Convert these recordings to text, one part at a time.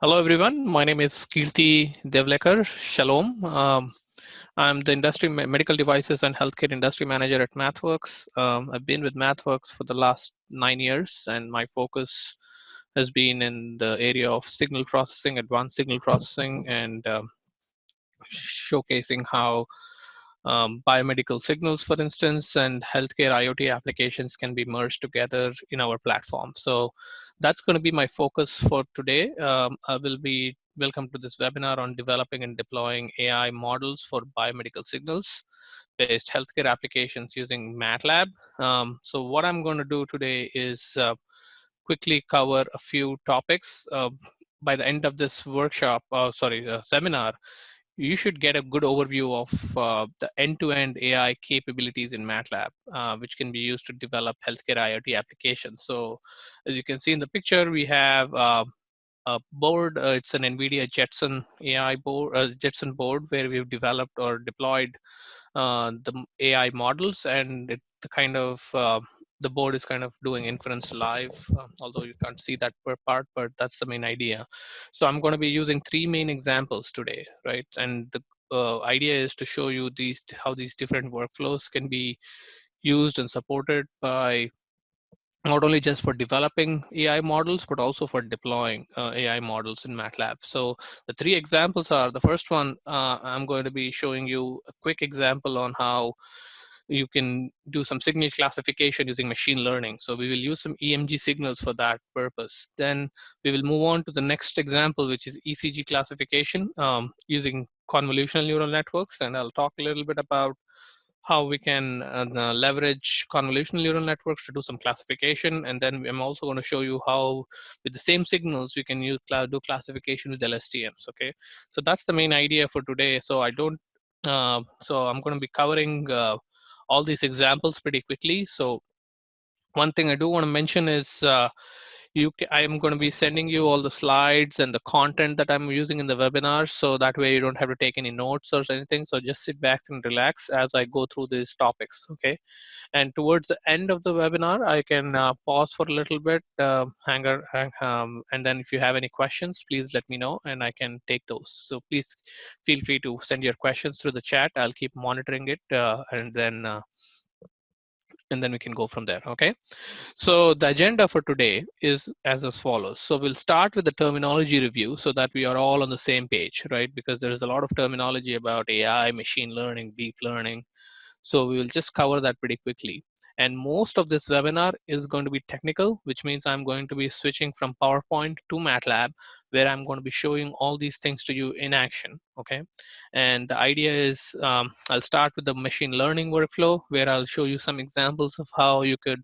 Hello, everyone. My name is Kirthi Devleker. Shalom. Um, I'm the industry medical devices and healthcare industry manager at MathWorks. Um, I've been with MathWorks for the last nine years, and my focus has been in the area of signal processing, advanced signal processing, and um, showcasing how um, biomedical signals, for instance, and healthcare IoT applications can be merged together in our platform. So that's going to be my focus for today. Um, I will be welcome to this webinar on developing and deploying AI models for biomedical signals based healthcare applications using MATLAB. Um, so what I'm going to do today is uh, quickly cover a few topics. Uh, by the end of this workshop, uh, sorry, uh, seminar, you should get a good overview of uh, the end-to-end AI capabilities in MATLAB, uh, which can be used to develop healthcare IoT applications. So as you can see in the picture, we have uh, a board. Uh, it's an NVIDIA Jetson AI board, uh, Jetson board, where we've developed or deployed uh, the AI models and it, the kind of the board is kind of doing inference live, um, although you can't see that per part, but that's the main idea. So I'm going to be using three main examples today, right? And the uh, idea is to show you these how these different workflows can be used and supported by not only just for developing AI models, but also for deploying uh, AI models in MATLAB. So the three examples are, the first one, uh, I'm going to be showing you a quick example on how you can do some signal classification using machine learning. So we will use some EMG signals for that purpose. Then we will move on to the next example, which is ECG classification um, using convolutional neural networks. And I'll talk a little bit about how we can uh, leverage convolutional neural networks to do some classification. And then I'm also going to show you how with the same signals, we can use do classification with LSTMs, okay? So that's the main idea for today. So I don't, uh, so I'm going to be covering uh, all these examples pretty quickly. So one thing I do want to mention is uh, you I'm going to be sending you all the slides and the content that I'm using in the webinar. So that way you don't have to take any notes or anything. So just sit back and relax as I go through these topics. Okay. And towards the end of the webinar, I can uh, pause for a little bit, uh, hang um, and then if you have any questions, please let me know and I can take those. So please feel free to send your questions through the chat. I'll keep monitoring it uh, and then uh, and then we can go from there okay? So the agenda for today is as as follows. So we'll start with the terminology review so that we are all on the same page right? Because there is a lot of terminology about ai machine learning deep learning. So we will just cover that pretty quickly and most of this webinar is going to be technical, which means I'm going to be switching from PowerPoint to MATLAB, where I'm going to be showing all these things to you in action, okay? And the idea is um, I'll start with the machine learning workflow, where I'll show you some examples of how you could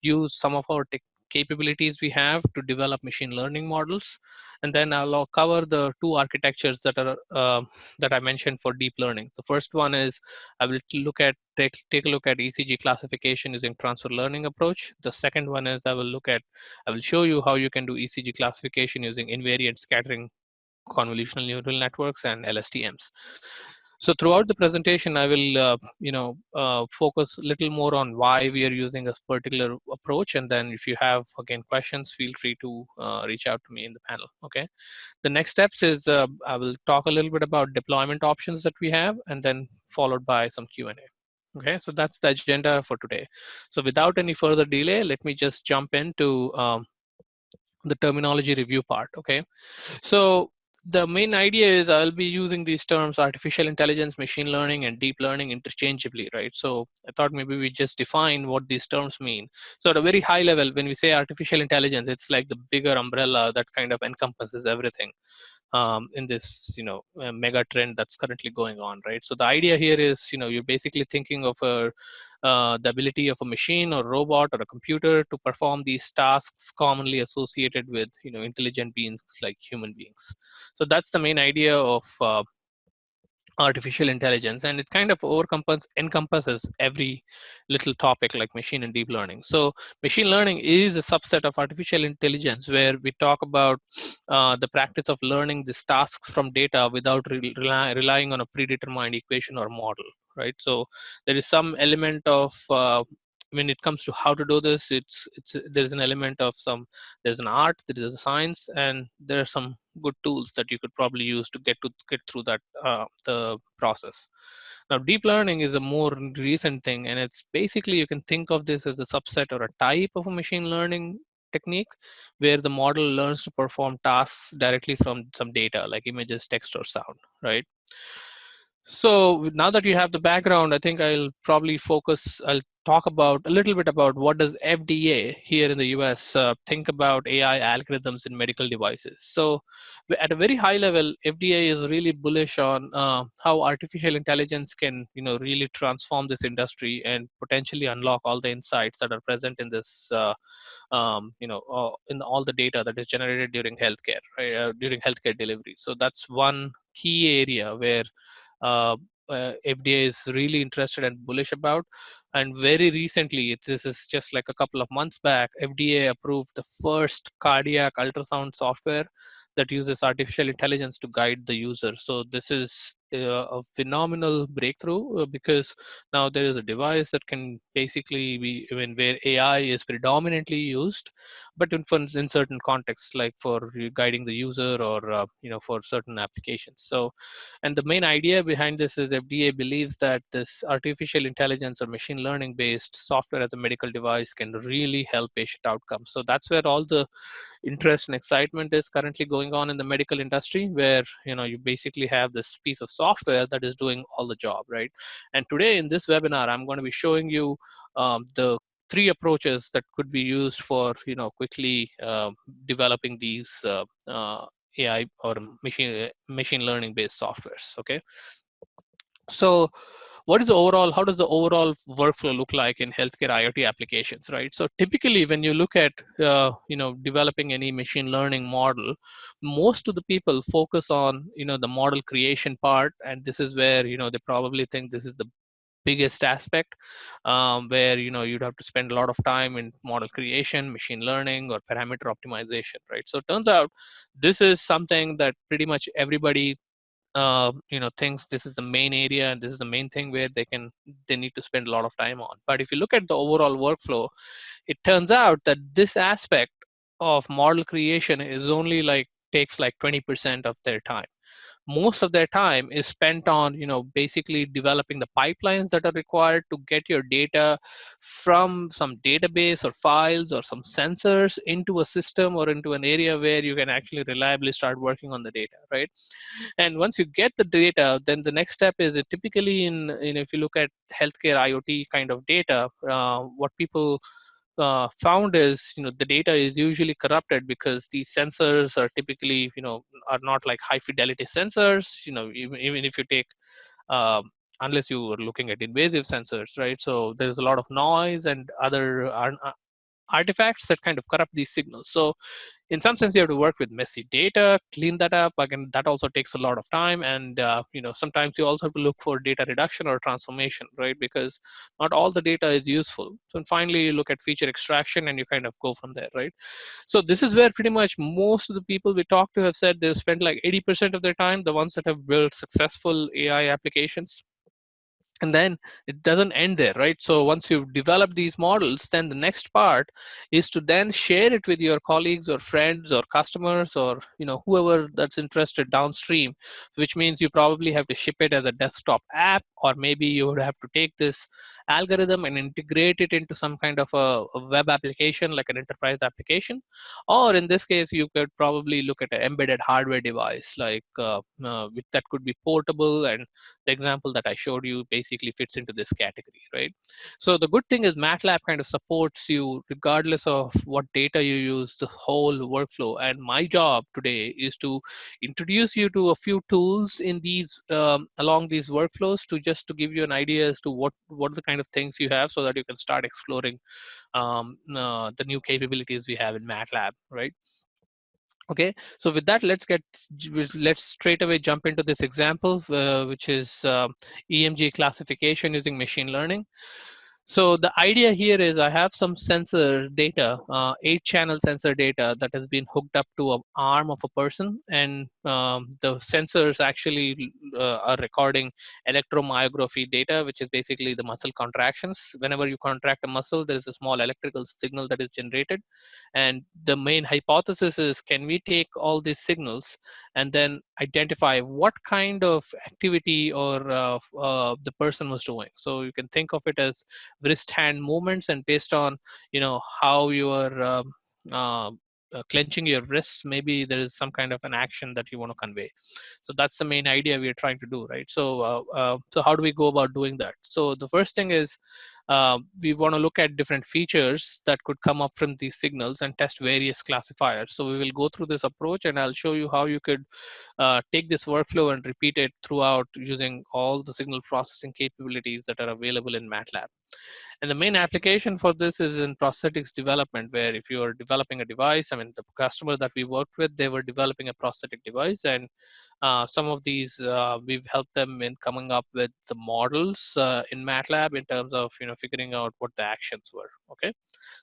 use some of our capabilities we have to develop machine learning models. And then I'll cover the two architectures that are uh, that I mentioned for deep learning. The first one is I will look at take, take a look at ECG classification using transfer learning approach. The second one is I will look at, I will show you how you can do ECG classification using invariant scattering convolutional neural networks and LSTMs. So throughout the presentation, I will, uh, you know, uh, focus a little more on why we are using this particular approach. And then if you have, again, questions, feel free to uh, reach out to me in the panel, okay? The next steps is uh, I will talk a little bit about deployment options that we have, and then followed by some Q&A. Okay, so that's the agenda for today. So without any further delay, let me just jump into um, the terminology review part, okay? So the main idea is I'll be using these terms artificial intelligence, machine learning, and deep learning interchangeably, right? So I thought maybe we just define what these terms mean. So at a very high level, when we say artificial intelligence, it's like the bigger umbrella that kind of encompasses everything um, in this, you know, mega trend that's currently going on, right? So the idea here is, you know, you're basically thinking of a uh, the ability of a machine or robot or a computer to perform these tasks commonly associated with you know intelligent beings like human beings. So that's the main idea of uh, artificial intelligence and it kind of encompasses every little topic like machine and deep learning. So machine learning is a subset of artificial intelligence where we talk about uh, the practice of learning these tasks from data without re rely relying on a predetermined equation or model right so there is some element of uh, when it comes to how to do this, it's it's there's an element of some there's an art, there is a science, and there are some good tools that you could probably use to get to get through that uh, the process. Now, deep learning is a more recent thing, and it's basically you can think of this as a subset or a type of a machine learning technique where the model learns to perform tasks directly from some data like images, text, or sound, right? So now that you have the background, I think I'll probably focus, I'll talk about a little bit about what does FDA here in the US uh, think about AI algorithms in medical devices. So at a very high level, FDA is really bullish on uh, how artificial intelligence can, you know, really transform this industry and potentially unlock all the insights that are present in this, uh, um, you know, uh, in all the data that is generated during healthcare, right, uh, during healthcare delivery. So that's one key area where FDA is really interested and bullish about. And very recently, this is just like a couple of months back, FDA approved the first cardiac ultrasound software that uses artificial intelligence to guide the user. So this is uh, a phenomenal breakthrough uh, because now there is a device that can basically be I mean, where AI is predominantly used, but in, in certain contexts, like for guiding the user or uh, you know for certain applications. So, and the main idea behind this is FDA believes that this artificial intelligence or machine learning based software as a medical device can really help patient outcomes. So that's where all the interest and excitement is currently going on in the medical industry, where you know you basically have this piece of software that is doing all the job, right? And today in this webinar, I'm going to be showing you um, the three approaches that could be used for you know quickly uh, developing these uh, uh, AI or machine machine learning based softwares. Okay, so what is the overall how does the overall workflow look like in healthcare iot applications right so typically when you look at uh, you know developing any machine learning model most of the people focus on you know the model creation part and this is where you know they probably think this is the biggest aspect um, where you know you'd have to spend a lot of time in model creation machine learning or parameter optimization right? So turns out this is something that pretty much everybody uh, you know thinks this is the main area and this is the main thing where they can they need to spend a lot of time on. But if you look at the overall workflow it turns out that this aspect of model creation is only like takes like 20% of their time most of their time is spent on you know basically developing the pipelines that are required to get your data from some database or files or some sensors into a system or into an area where you can actually reliably start working on the data right? And once you get the data then the next step is it typically in, in if you look at healthcare iot kind of data uh, what people uh, found is you know the data is usually corrupted because these sensors are typically you know are not like high fidelity sensors you know even, even if you take um, unless you are looking at invasive sensors right? So there's a lot of noise and other uh, artifacts that kind of corrupt these signals. So in some sense, you have to work with messy data, clean that up. Again, that also takes a lot of time. And, uh, you know, sometimes you also have to look for data reduction or transformation, right? Because not all the data is useful. So finally, you look at feature extraction and you kind of go from there, right? So this is where pretty much most of the people we talk to have said they spend like 80% of their time, the ones that have built successful AI applications and then it doesn't end there right? So once you've developed these models then the next part is to then share it with your colleagues or friends or customers or you know whoever that's interested downstream which means you probably have to ship it as a desktop app or maybe you would have to take this algorithm and integrate it into some kind of a, a web application like an enterprise application. Or in this case you could probably look at an embedded hardware device like uh, uh, that could be portable and the example that i showed you basically basically fits into this category, right? So the good thing is MATLAB kind of supports you regardless of what data you use, the whole workflow. And my job today is to introduce you to a few tools in these um, along these workflows to just to give you an idea as to what what the kind of things you have so that you can start exploring um, uh, the new capabilities we have in MATLAB, right? Okay, so with that, let's get let's straight away jump into this example, uh, which is uh, EMG classification using machine learning. So the idea here is I have some sensor data, uh, eight channel sensor data that has been hooked up to an arm of a person and um, the sensors actually uh, are recording electromyography data, which is basically the muscle contractions. Whenever you contract a muscle, there is a small electrical signal that is generated. And the main hypothesis is, can we take all these signals and then identify what kind of activity or uh, uh, the person was doing? So you can think of it as wrist hand movements and based on you know how you are um, uh, uh, clenching your wrists maybe there is some kind of an action that you want to convey. So that's the main idea we are trying to do right? So uh, uh, so how do we go about doing that? So the first thing is uh, we want to look at different features that could come up from these signals and test various classifiers so we will go through this approach and i'll show you how you could uh, take this workflow and repeat it throughout using all the signal processing capabilities that are available in matlab and the main application for this is in prosthetics development, where if you are developing a device, I mean, the customer that we worked with, they were developing a prosthetic device. And uh, some of these, uh, we've helped them in coming up with the models uh, in MATLAB in terms of, you know, figuring out what the actions were, okay?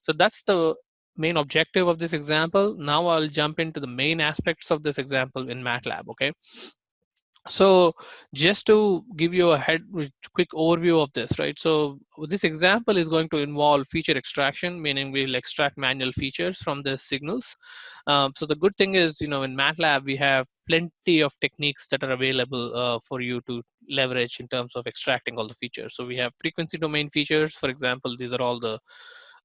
So that's the main objective of this example. Now I'll jump into the main aspects of this example in MATLAB, okay? So just to give you a head quick overview of this right? So this example is going to involve feature extraction meaning we'll extract manual features from the signals. Um, so the good thing is you know in matlab we have plenty of techniques that are available uh, for you to leverage in terms of extracting all the features. So we have frequency domain features for example these are all the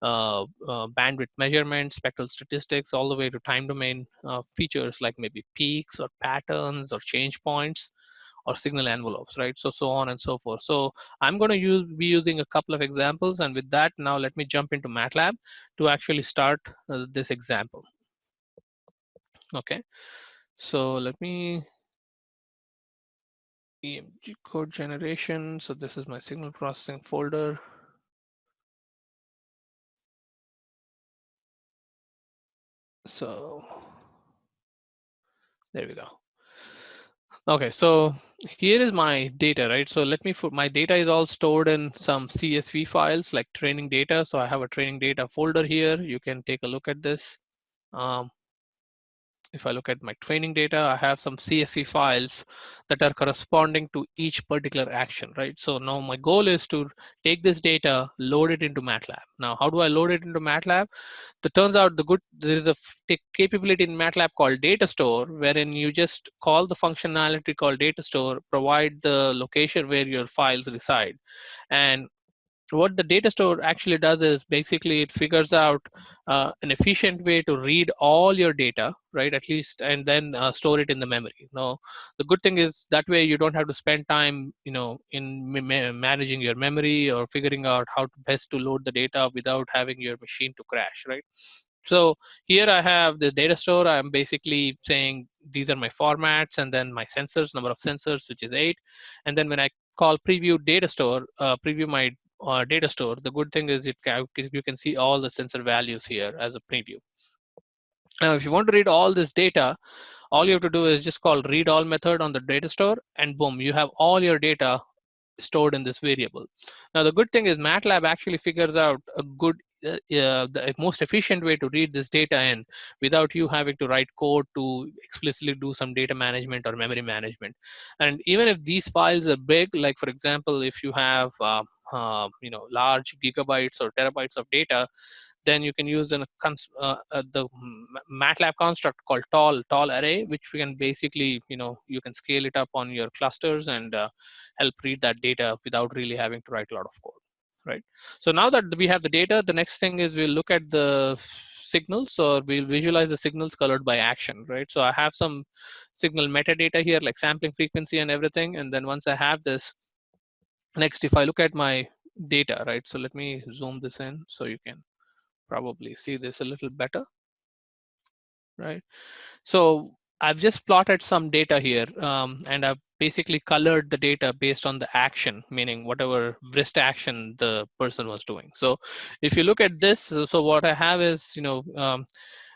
uh, uh, bandwidth measurement, spectral statistics, all the way to time domain uh, features like maybe peaks or patterns or change points or signal envelopes, right? So, so on and so forth. So I'm going to use, be using a couple of examples. And with that, now let me jump into MATLAB to actually start uh, this example. Okay, so let me EMG code generation. So this is my signal processing folder. So there we go. Okay, so here is my data, right? So let me, my data is all stored in some CSV files like training data. So I have a training data folder here. You can take a look at this. Um, if I look at my training data, I have some CSV files that are corresponding to each particular action, right? So now my goal is to take this data, load it into MATLAB. Now, how do I load it into MATLAB? It turns out the good, there is a capability in MATLAB called data store, wherein you just call the functionality called data store, provide the location where your files reside. And what the data store actually does is basically it figures out uh, an efficient way to read all your data right at least and then uh, store it in the memory now the good thing is that way you don't have to spend time you know in ma managing your memory or figuring out how to best to load the data without having your machine to crash right so here I have the data store. I'm basically saying these are my formats and then my sensors, number of sensors, which is eight. And then when I call preview data store, uh, preview my uh, data store, the good thing is it can, you can see all the sensor values here as a preview. Now, if you want to read all this data, all you have to do is just call read all method on the data store and boom, you have all your data stored in this variable. Now, the good thing is MATLAB actually figures out a good uh, the most efficient way to read this data in without you having to write code to explicitly do some data management or memory management. And even if these files are big, like for example, if you have uh, uh, you know large gigabytes or terabytes of data, then you can use an, uh, uh, the MATLAB construct called tall tall array, which we can basically you know you can scale it up on your clusters and uh, help read that data without really having to write a lot of code right? So now that we have the data, the next thing is we'll look at the signals or we'll visualize the signals colored by action, right? So I have some signal metadata here like sampling frequency and everything. And then once I have this, next, if I look at my data, right? So let me zoom this in so you can probably see this a little better, right? So I've just plotted some data here um, and I've basically colored the data based on the action, meaning whatever wrist action the person was doing. So if you look at this, so what I have is, you know, um,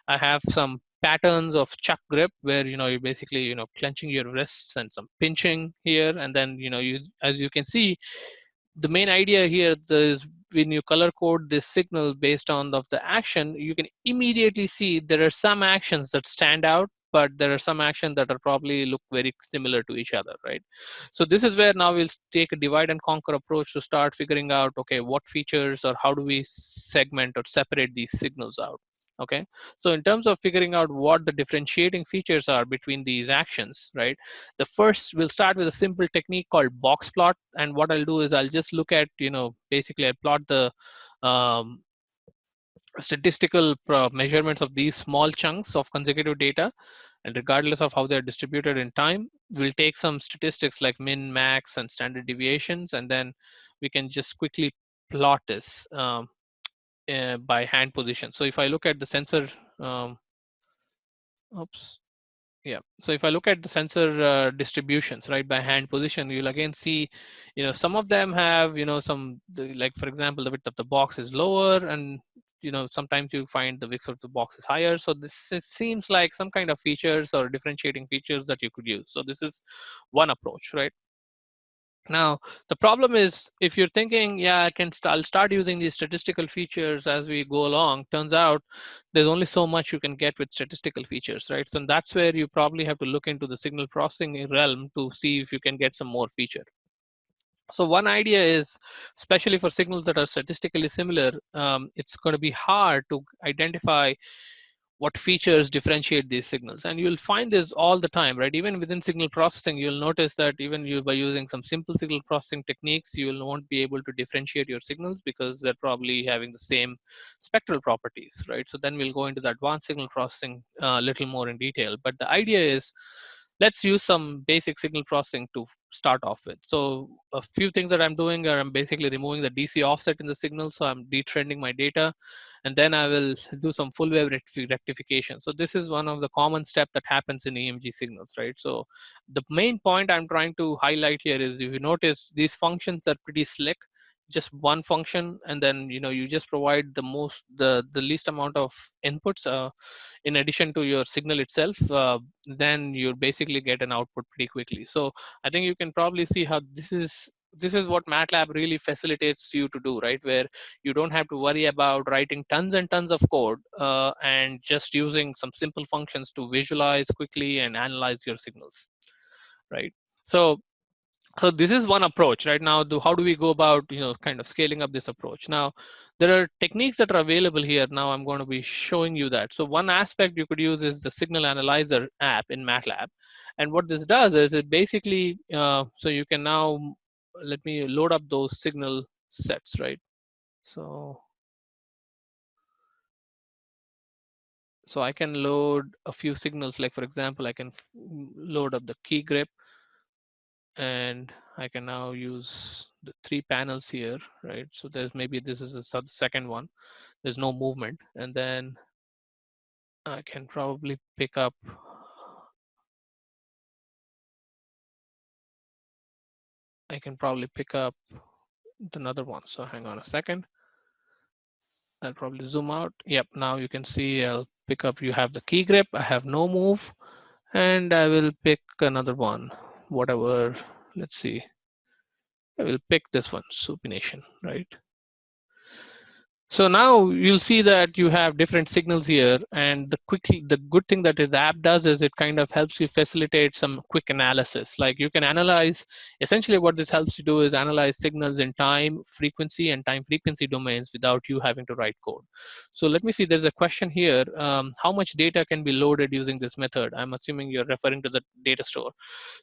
I have some patterns of chuck grip where, you know, you're basically, you know, clenching your wrists and some pinching here. And then, you know, you as you can see, the main idea here is when you color code this signal based on of the action, you can immediately see there are some actions that stand out, but there are some actions that are probably look very similar to each other, right? So this is where now we'll take a divide and conquer approach to start figuring out, okay, what features or how do we segment or separate these signals out? Okay? So in terms of figuring out what the differentiating features are between these actions right? The first we'll start with a simple technique called box plot and what i'll do is i'll just look at you know basically i plot the um, statistical measurements of these small chunks of consecutive data and regardless of how they're distributed in time we'll take some statistics like min max and standard deviations and then we can just quickly plot this um, uh, by hand position. So if I look at the sensor, um, oops, yeah. So if I look at the sensor uh, distributions, right, by hand position, you'll again see, you know, some of them have, you know, some, like for example, the width of the box is lower and, you know, sometimes you find the width of the box is higher. So this seems like some kind of features or differentiating features that you could use. So this is one approach, right? Now, the problem is if you're thinking, yeah, I can st I'll start using these statistical features as we go along, turns out there's only so much you can get with statistical features, right? So that's where you probably have to look into the signal processing realm to see if you can get some more feature. So one idea is, especially for signals that are statistically similar, um, it's going to be hard to identify what features differentiate these signals. And you'll find this all the time right? Even within signal processing you'll notice that even you by using some simple signal processing techniques you will won't be able to differentiate your signals because they're probably having the same spectral properties right? So then we'll go into the advanced signal processing a uh, little more in detail. But the idea is let's use some basic signal processing to start off with. So a few things that I'm doing are I'm basically removing the DC offset in the signal. So I'm detrending my data and then I will do some full wave rectification. So this is one of the common step that happens in EMG signals, right? So the main point I'm trying to highlight here is if you notice these functions are pretty slick just one function and then you know you just provide the most the the least amount of inputs uh, in addition to your signal itself uh, then you basically get an output pretty quickly so i think you can probably see how this is this is what MATLAB really facilitates you to do, right? Where you don't have to worry about writing tons and tons of code uh, and just using some simple functions to visualize quickly and analyze your signals, right? So so this is one approach right? Now do, how do we go about you know kind of scaling up this approach? Now there are techniques that are available here. Now i'm going to be showing you that. So one aspect you could use is the signal analyzer app in matlab. And what this does is it basically uh, so you can now let me load up those signal sets right? So so i can load a few signals. Like for example i can load up the key grip and I can now use the three panels here, right? So there's maybe this is a second one. There's no movement. And then I can probably pick up I can probably pick up another one. So hang on a second. I'll probably zoom out. Yep, now you can see I'll pick up, you have the key grip, I have no move, and I will pick another one whatever, let's see. I will pick this one, supination, right? So now you'll see that you have different signals here and the quickly the good thing that the app does is it kind of helps you facilitate some quick analysis. Like you can analyze, essentially what this helps you do is analyze signals in time, frequency and time frequency domains without you having to write code. So let me see, there's a question here. Um, how much data can be loaded using this method? I'm assuming you're referring to the data store.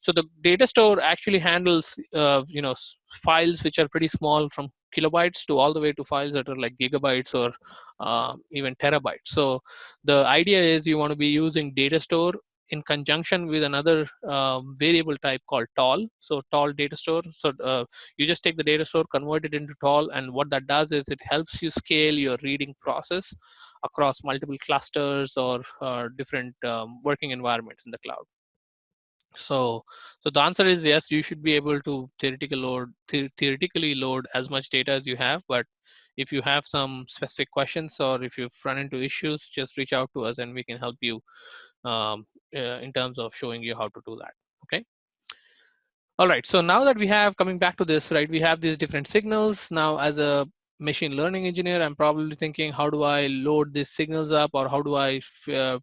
So the data store actually handles, uh, you know, files which are pretty small from kilobytes to all the way to files that are like gigabytes or uh, even terabytes. So the idea is you want to be using data store in conjunction with another um, variable type called tall. So tall data store. So uh, you just take the data store, convert it into tall, and what that does is it helps you scale your reading process across multiple clusters or uh, different um, working environments in the cloud. So, so the answer is yes, you should be able to theoretically load, the theoretically load as much data as you have. But if you have some specific questions or if you've run into issues, just reach out to us and we can help you um, uh, in terms of showing you how to do that. Okay. All right. So now that we have coming back to this, right, we have these different signals. Now, as a machine learning engineer, I'm probably thinking, how do I load these signals up or how do I uh,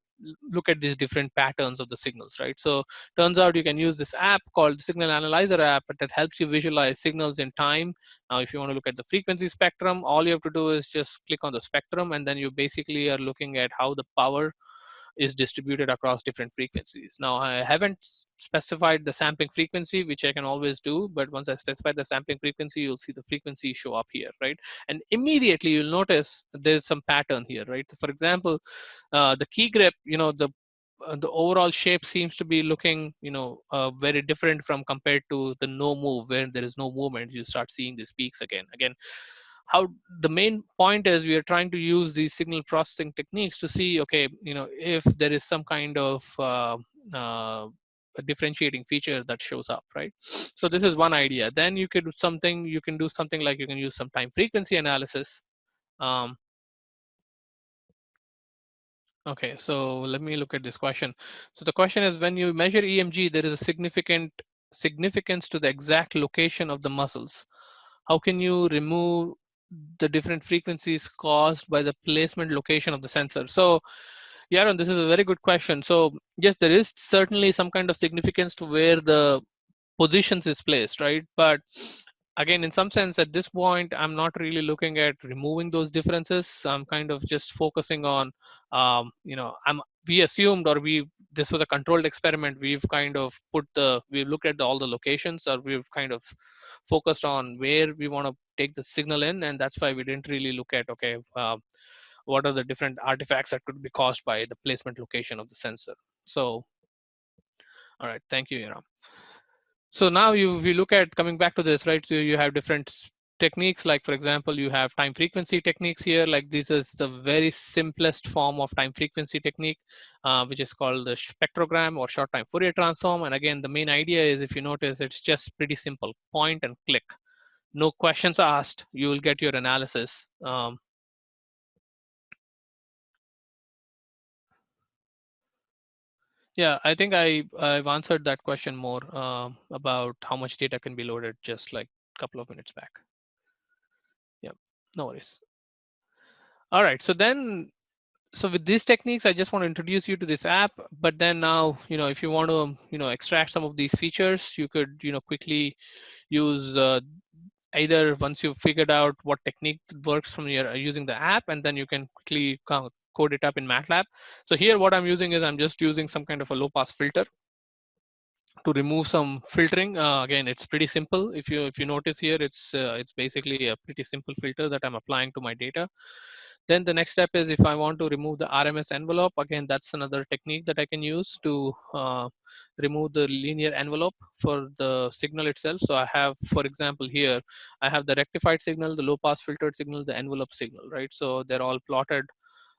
look at these different patterns of the signals, right? So turns out you can use this app called Signal Analyzer app that helps you visualize signals in time. Now, if you want to look at the frequency spectrum, all you have to do is just click on the spectrum and then you basically are looking at how the power is distributed across different frequencies. Now, I haven't specified the sampling frequency, which I can always do, but once I specify the sampling frequency, you'll see the frequency show up here, right? And immediately you'll notice there's some pattern here, right? So for example, uh, the key grip, you know, the uh, the overall shape seems to be looking you know uh, very different from compared to the no move where there is no movement you start seeing these peaks again again how the main point is we are trying to use these signal processing techniques to see okay you know if there is some kind of uh, uh, a differentiating feature that shows up right? So this is one idea. Then you could do something you can do something like you can use some time frequency analysis. Um, okay so let me look at this question. So the question is when you measure emg there is a significant significance to the exact location of the muscles. How can you remove the different frequencies caused by the placement location of the sensor. So Yaron, this is a very good question. So yes, there is certainly some kind of significance to where the positions is placed, right? But again, in some sense, at this point, I'm not really looking at removing those differences. I'm kind of just focusing on, um, you know, I'm we assumed or we this was a controlled experiment. We've kind of put the we've looked at the, all the locations, or we've kind of focused on where we want to take the signal in and that's why we didn't really look at okay uh, what are the different artifacts that could be caused by the placement location of the sensor so all right thank you Yaron. So now you we look at coming back to this right? So you have different techniques like for example you have time frequency techniques here. Like this is the very simplest form of time frequency technique uh, which is called the spectrogram or short time Fourier transform. And again the main idea is if you notice it's just pretty simple. Point and click. No questions asked. You will get your analysis um, yeah i think i i've answered that question more uh, about how much data can be loaded just like a couple of minutes back. Yeah no worries. All right so then so with these techniques i just want to introduce you to this app but then now you know if you want to you know extract some of these features you could you know quickly use uh, either once you've figured out what technique works from your using the app and then you can quickly code it up in MATLAB. So here what I'm using is I'm just using some kind of a low pass filter to remove some filtering. Uh, again, it's pretty simple. If you if you notice here, it's uh, it's basically a pretty simple filter that I'm applying to my data. Then the next step is if I want to remove the RMS envelope, again, that's another technique that I can use to uh, remove the linear envelope for the signal itself. So I have, for example, here, I have the rectified signal, the low pass filtered signal, the envelope signal, right? So they're all plotted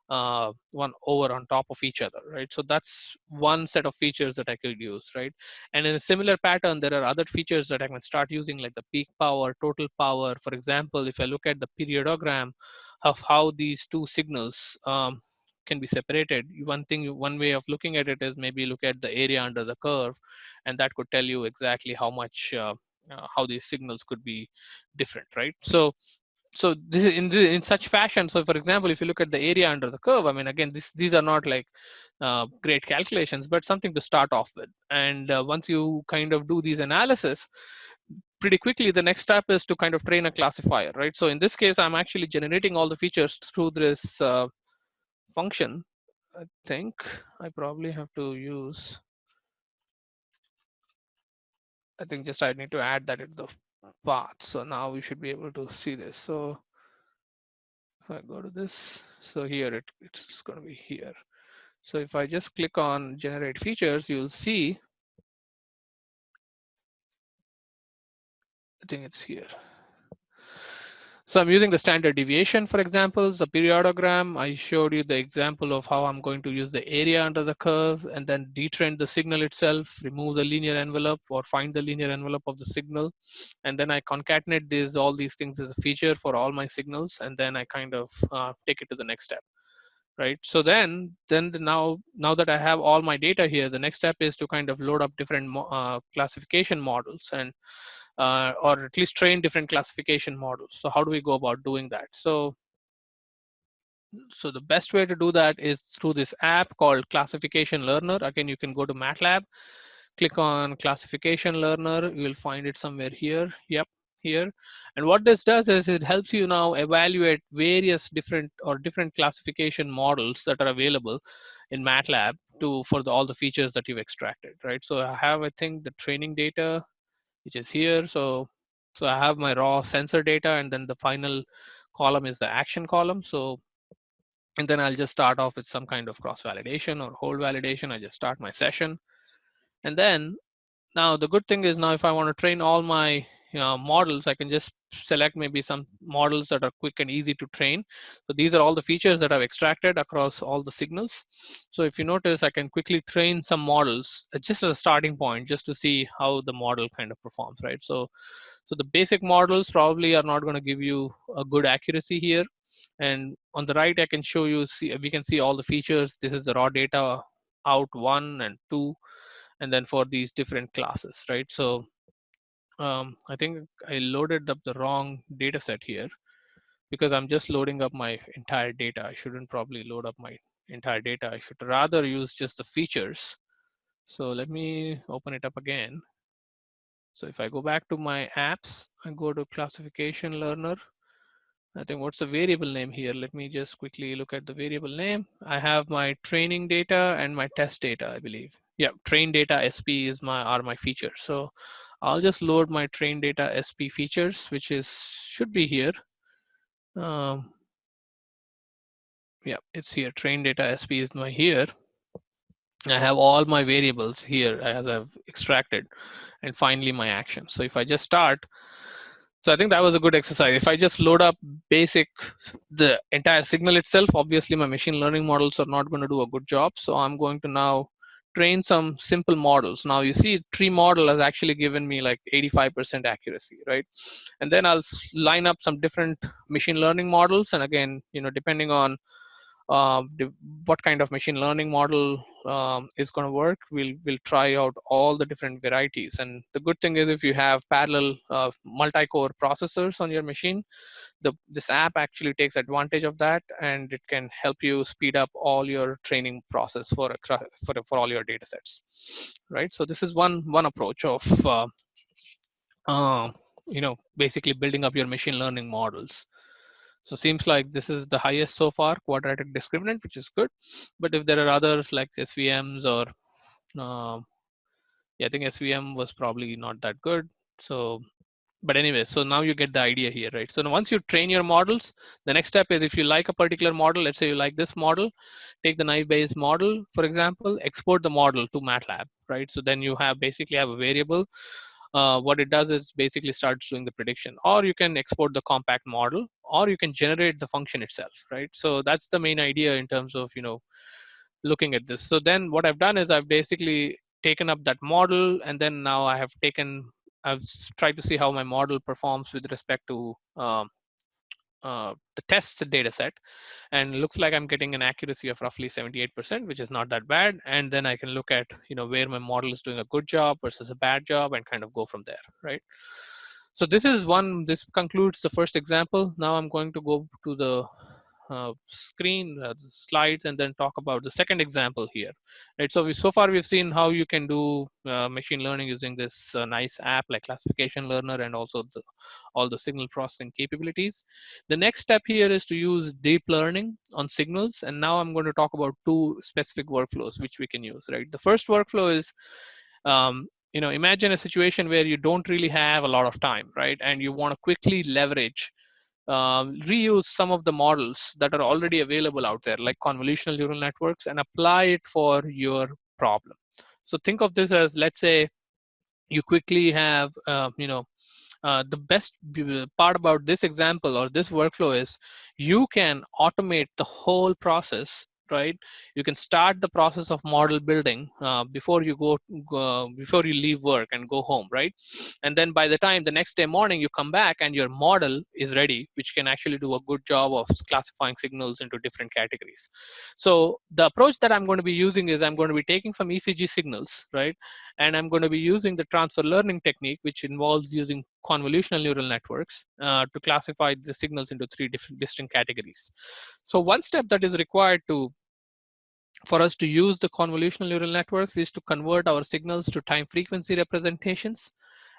uh, one over on top of each other, right? So that's one set of features that I could use, right? And in a similar pattern, there are other features that I can start using like the peak power, total power. For example, if I look at the periodogram, of how these two signals um, can be separated. One thing, one way of looking at it is maybe look at the area under the curve, and that could tell you exactly how much, uh, uh, how these signals could be different, right? So, so this is in in such fashion. So, for example, if you look at the area under the curve, I mean, again, this these are not like uh, great calculations, but something to start off with. And uh, once you kind of do these analysis, pretty quickly, the next step is to kind of train a classifier, right? So in this case, I'm actually generating all the features through this uh, function. I think I probably have to use, I think just I need to add that into the path. So now we should be able to see this. So if I go to this, so here it, it's going to be here. So if I just click on generate features, you'll see I think it's here. So I'm using the standard deviation, for example, the periodogram. I showed you the example of how I'm going to use the area under the curve and then detrend the signal itself, remove the linear envelope or find the linear envelope of the signal. And then I concatenate these all these things as a feature for all my signals. And then I kind of uh, take it to the next step right so then then the now now that i have all my data here the next step is to kind of load up different uh, classification models and uh, or at least train different classification models. So how do we go about doing that? So so the best way to do that is through this app called classification learner. Again you can go to matlab click on classification learner. You will find it somewhere here. Yep here. And what this does is it helps you now evaluate various different or different classification models that are available in matlab to for the, all the features that you've extracted right? So i have i think the training data which is here so so i have my raw sensor data and then the final column is the action column so and then I'll just start off with some kind of cross validation or hold validation. I just start my session. And then now the good thing is now if I want to train all my know, models, I can just select maybe some models that are quick and easy to train. So these are all the features that I've extracted across all the signals. So if you notice, I can quickly train some models uh, just as a starting point, just to see how the model kind of performs, right? So, so the basic models probably are not going to give you a good accuracy here. And on the right, I can show you, see, we can see all the features. This is the raw data out one and two, and then for these different classes, right? So um, I think I loaded up the wrong data set here because I'm just loading up my entire data. I shouldn't probably load up my entire data. I should rather use just the features. So let me open it up again. So if I go back to my apps and go to classification learner, I think what's the variable name here? Let me just quickly look at the variable name. I have my training data and my test data, I believe. Yeah, train data SP is my are my features. So I'll just load my train data SP features, which is should be here. Um, yeah, it's here. Train data SP is my here. I have all my variables here as I've extracted and finally my action. So if I just start, so I think that was a good exercise. If I just load up basic, the entire signal itself, obviously my machine learning models are not going to do a good job. So I'm going to now train some simple models. Now you see tree model has actually given me like 85% accuracy, right? And then I'll line up some different machine learning models. And again, you know, depending on what kind of machine learning model um, is going to work, we'll, we'll try out all the different varieties. And the good thing is if you have parallel uh, multi-core processors on your machine, the, this app actually takes advantage of that and it can help you speed up all your training process for, a, for, for all your data sets, right? So this is one, one approach of, uh, uh, you know, basically building up your machine learning models. So seems like this is the highest so far, quadratic discriminant, which is good. But if there are others like SVMs or, uh, yeah, I think SVM was probably not that good. So, but anyway, so now you get the idea here, right? So once you train your models, the next step is if you like a particular model, let's say you like this model, take the naive Bayes model, for example, export the model to MATLAB, right? So then you have basically have a variable uh, what it does is basically starts doing the prediction. Or you can export the compact model or you can generate the function itself right? So that's the main idea in terms of you know looking at this. So then what i've done is i've basically taken up that model and then now i have taken i've tried to see how my model performs with respect to um, uh, the test data set and looks like I'm getting an accuracy of roughly 78%, which is not that bad. And then I can look at, you know, where my model is doing a good job versus a bad job and kind of go from there, right? So this is one, this concludes the first example. Now I'm going to go to the uh, screen uh, slides and then talk about the second example here right? So we so far we've seen how you can do uh, machine learning using this uh, nice app like classification learner and also the, all the signal processing capabilities. The next step here is to use deep learning on signals. And now i'm going to talk about two specific workflows which we can use right? The first workflow is um, you know imagine a situation where you don't really have a lot of time right? And you want to quickly leverage um, reuse some of the models that are already available out there, like convolutional neural networks, and apply it for your problem. So think of this as, let's say, you quickly have, uh, you know, uh, the best part about this example or this workflow is you can automate the whole process right? You can start the process of model building uh, before you go before you leave work and go home right? And then by the time the next day morning you come back and your model is ready which can actually do a good job of classifying signals into different categories. So the approach that i'm going to be using is i'm going to be taking some ecg signals right? And i'm going to be using the transfer learning technique which involves using convolutional neural networks uh, to classify the signals into three different distinct categories so one step that is required to for us to use the convolutional neural networks is to convert our signals to time frequency representations.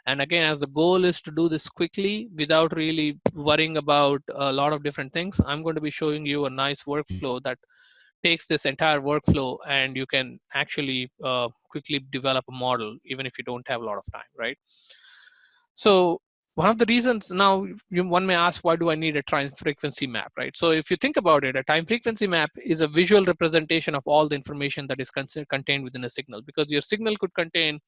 And again, as the goal is to do this quickly without really worrying about a lot of different things, I'm going to be showing you a nice workflow that takes this entire workflow and you can actually uh, quickly develop a model even if you don't have a lot of time, right? So one of the reasons now you, one may ask why do i need a time frequency map right? So if you think about it a time frequency map is a visual representation of all the information that is contained within a signal because your signal could contain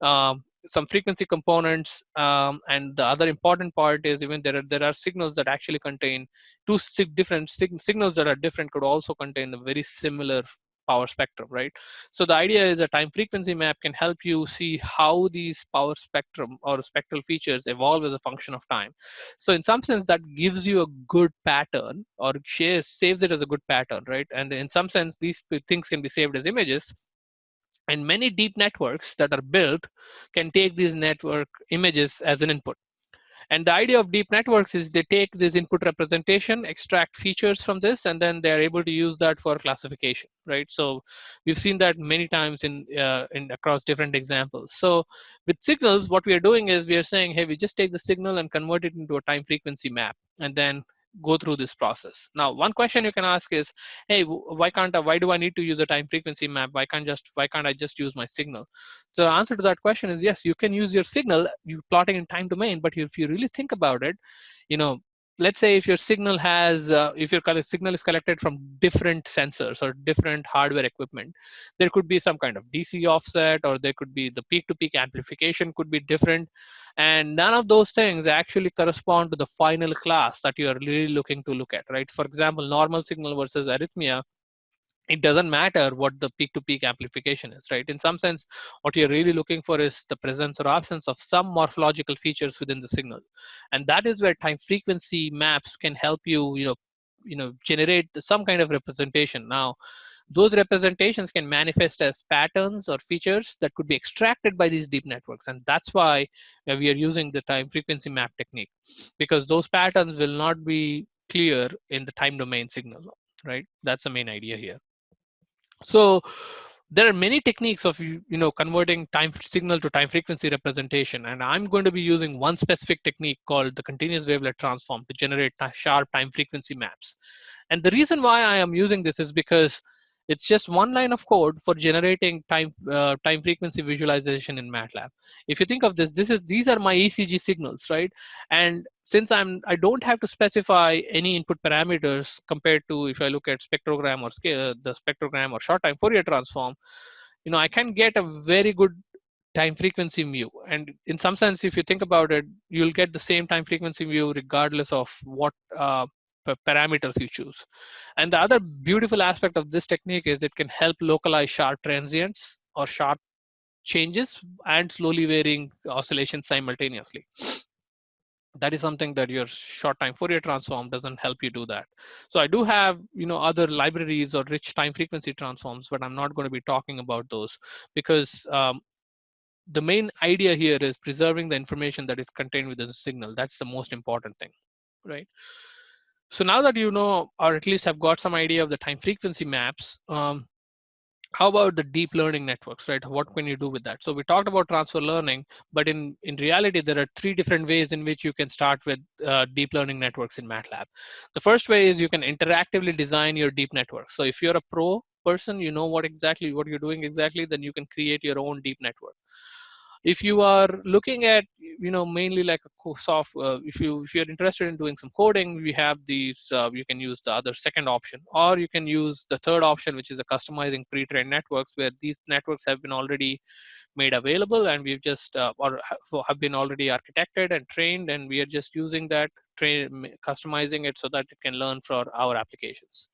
um, some frequency components um, and the other important part is even there are there are signals that actually contain two different sig signals that are different could also contain a very similar power spectrum, right? So the idea is a time frequency map can help you see how these power spectrum or spectral features evolve as a function of time. So in some sense, that gives you a good pattern or shares, saves it as a good pattern, right? And in some sense, these things can be saved as images and many deep networks that are built can take these network images as an input and the idea of deep networks is they take this input representation, extract features from this, and then they're able to use that for classification, right? So we've seen that many times in, uh, in across different examples. So with signals, what we are doing is we are saying, hey, we just take the signal and convert it into a time frequency map, and then go through this process. Now, one question you can ask is, hey, why can't I, why do I need to use a time frequency map? Why can't just why can't I just use my signal? So the answer to that question is yes, you can use your signal, you plotting in time domain, but if you really think about it, you know, let's say if your signal has uh, if your signal is collected from different sensors or different hardware equipment there could be some kind of dc offset or there could be the peak to peak amplification could be different. And none of those things actually correspond to the final class that you are really looking to look at right? For example normal signal versus arrhythmia it doesn't matter what the peak to peak amplification is right? In some sense what you're really looking for is the presence or absence of some morphological features within the signal. And that is where time frequency maps can help you you know you know generate some kind of representation. Now those representations can manifest as patterns or features that could be extracted by these deep networks. And that's why we are using the time frequency map technique because those patterns will not be clear in the time domain signal right? That's the main idea here so there are many techniques of you know converting time signal to time frequency representation and i'm going to be using one specific technique called the continuous wavelet transform to generate sharp time frequency maps and the reason why i am using this is because it's just one line of code for generating time uh, time frequency visualization in MATLAB. If you think of this, this is these are my ECG signals, right? And since I'm I don't have to specify any input parameters compared to if I look at spectrogram or scale the spectrogram or short time Fourier transform, you know I can get a very good time frequency view. And in some sense, if you think about it, you'll get the same time frequency view regardless of what uh, parameters you choose. And the other beautiful aspect of this technique is it can help localize sharp transients or sharp changes and slowly varying oscillations simultaneously. That is something that your short time Fourier transform doesn't help you do that. So I do have, you know, other libraries or rich time frequency transforms, but I'm not going to be talking about those because um, the main idea here is preserving the information that is contained within the signal. That's the most important thing, right? So now that you know, or at least have got some idea of the time frequency maps, um, how about the deep learning networks, right? What can you do with that? So we talked about transfer learning, but in, in reality, there are three different ways in which you can start with uh, deep learning networks in MATLAB. The first way is you can interactively design your deep network. So if you're a pro person, you know what exactly what you're doing exactly, then you can create your own deep network if you are looking at you know mainly like a soft uh, if you if you're interested in doing some coding we have these uh, you can use the other second option or you can use the third option which is the customizing pre-trained networks where these networks have been already made available and we've just uh, or have been already architected and trained and we are just using that train customizing it so that it can learn for our applications.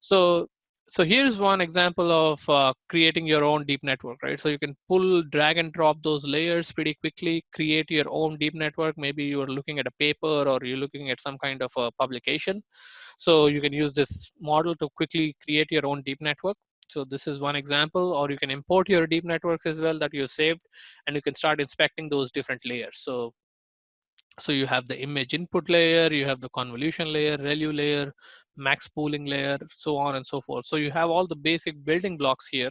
So so here's one example of uh, creating your own deep network, right? So you can pull, drag and drop those layers pretty quickly, create your own deep network. Maybe you're looking at a paper or you're looking at some kind of a publication. So you can use this model to quickly create your own deep network. So this is one example, or you can import your deep networks as well that you saved, and you can start inspecting those different layers. So so you have the image input layer, you have the convolution layer, ReLU layer, max pooling layer, so on and so forth. So you have all the basic building blocks here,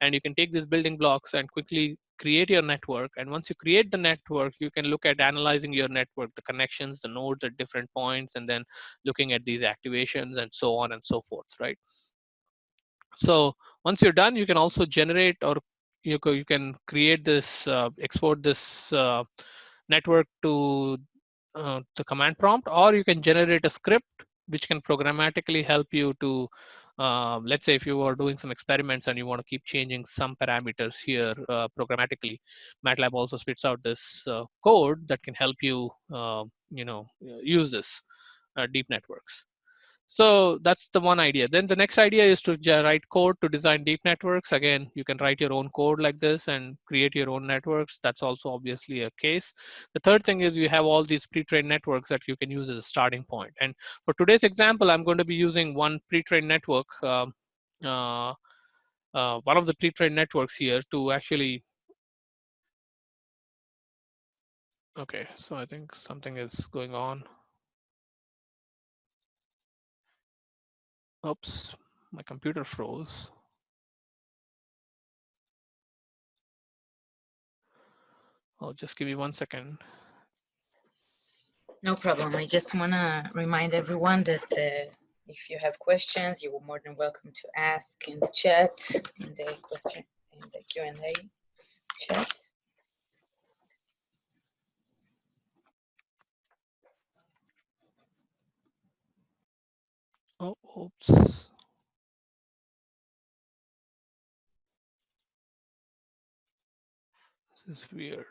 and you can take these building blocks and quickly create your network. And once you create the network, you can look at analyzing your network, the connections, the nodes at different points, and then looking at these activations and so on and so forth, right? So once you're done, you can also generate or you, you can create this, uh, export this uh, network to uh, the command prompt, or you can generate a script which can programmatically help you to, uh, let's say if you are doing some experiments and you want to keep changing some parameters here uh, programmatically, MATLAB also spits out this uh, code that can help you, uh, you know, use this uh, deep networks. So that's the one idea. Then the next idea is to write code to design deep networks. Again, you can write your own code like this and create your own networks. That's also obviously a case. The third thing is you have all these pre-trained networks that you can use as a starting point. And for today's example, I'm going to be using one pre-trained network, uh, uh, uh, one of the pre-trained networks here to actually Okay, so I think something is going on. Oops, my computer froze. Oh, just give me one second. No problem. I just want to remind everyone that uh, if you have questions, you're more than welcome to ask in the chat, in the question, in the Q&A chat. Oh, oops. This is weird.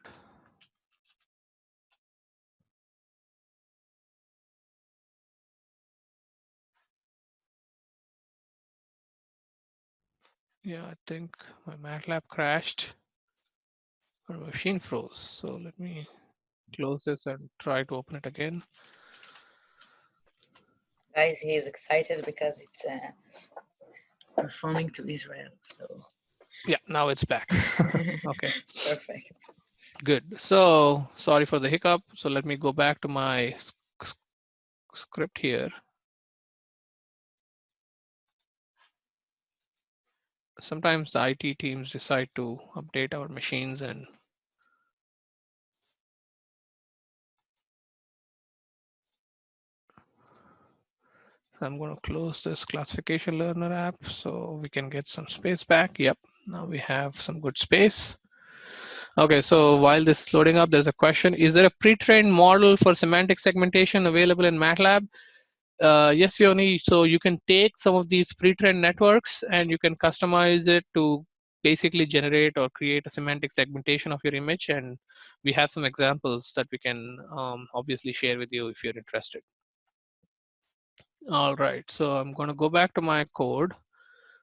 Yeah, I think my MATLAB crashed or machine froze. So let me close this and try to open it again guys, he is excited because it's uh, performing to Israel. So yeah, now it's back. okay. Perfect. Good. So sorry for the hiccup. So let me go back to my script here. Sometimes the IT teams decide to update our machines and I'm going to close this classification learner app so we can get some space back. Yep, now we have some good space. Okay, so while this is loading up, there's a question. Is there a pre-trained model for semantic segmentation available in MATLAB? Uh, yes, Yoni. So you can take some of these pre-trained networks and you can customize it to basically generate or create a semantic segmentation of your image. And we have some examples that we can um, obviously share with you if you're interested. All right, so I'm going to go back to my code.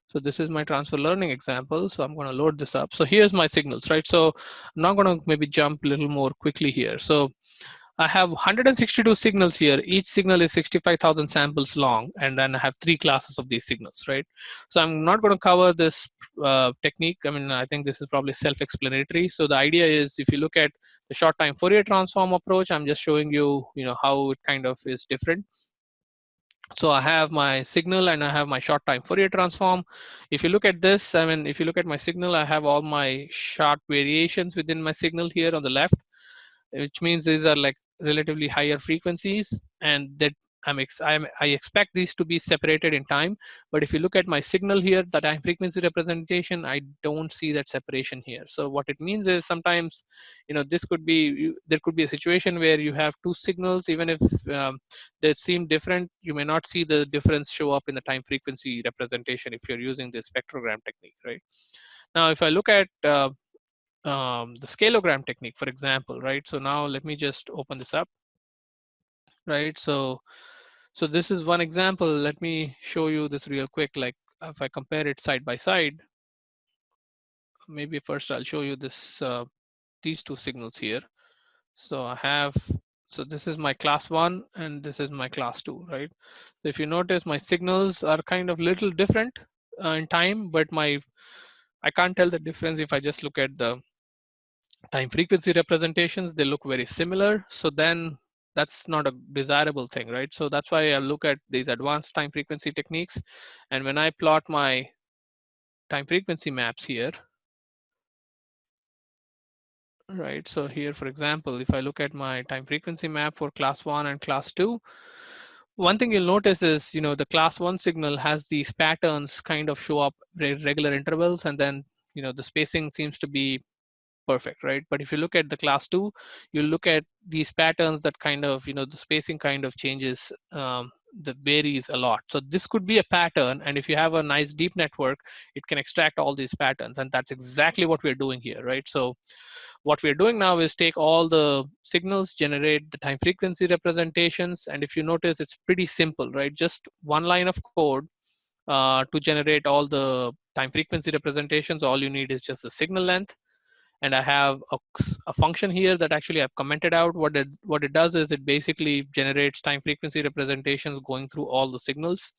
So this is my transfer learning example. So I'm going to load this up. So here's my signals, right? So I'm not going to maybe jump a little more quickly here. So I have 162 signals here. Each signal is 65,000 samples long, and then I have three classes of these signals, right? So I'm not going to cover this uh, technique. I mean, I think this is probably self-explanatory. So the idea is, if you look at the short-time Fourier transform approach, I'm just showing you, you know, how it kind of is different. So I have my signal and I have my short time Fourier transform. If you look at this, I mean, if you look at my signal, I have all my short variations within my signal here on the left, which means these are like relatively higher frequencies and that I'm, ex I'm, i expect these to be separated in time. But if you look at my signal here, the time frequency representation, I don't see that separation here. So what it means is sometimes, you know, this could be, there could be a situation where you have two signals, even if um, they seem different, you may not see the difference show up in the time frequency representation if you're using the spectrogram technique, right? Now, if I look at uh, um, the scalogram technique, for example, right? So now let me just open this up, right? So so this is one example. Let me show you this real quick. Like if I compare it side by side, maybe first I'll show you this uh, these two signals here. So I have, so this is my class one and this is my class two, right? So if you notice my signals are kind of little different uh, in time, but my, I can't tell the difference if I just look at the time frequency representations, they look very similar. So then that's not a desirable thing, right? So that's why I look at these advanced time frequency techniques. And when I plot my time frequency maps here, right? So here, for example, if I look at my time frequency map for class one and class two, one thing you'll notice is, you know, the class one signal has these patterns kind of show up regular intervals, and then, you know, the spacing seems to be perfect, right? But if you look at the class two, you look at these patterns that kind of, you know, the spacing kind of changes um, that varies a lot. So this could be a pattern. And if you have a nice deep network, it can extract all these patterns. And that's exactly what we're doing here, right? So what we're doing now is take all the signals, generate the time frequency representations. And if you notice, it's pretty simple, right? Just one line of code uh, to generate all the time frequency representations. All you need is just the signal length and I have a, a, function here that actually I've commented out. What it what it does is it basically generates time frequency representations going through all the signals.